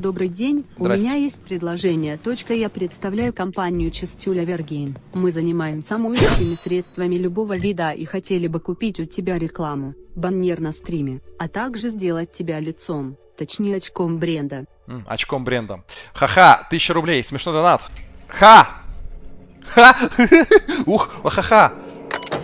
Добрый день, у меня есть предложение. Точка, я представляю компанию Чистюля Вергейн. Мы занимаемся мыльными средствами любого вида и хотели бы купить у тебя рекламу, баннер на стриме, а также сделать тебя лицом, точнее очком бренда. М, очком бренда. Ха-ха, тысяча рублей, смешной донат. Ха! Ха! Ух, ха-ха!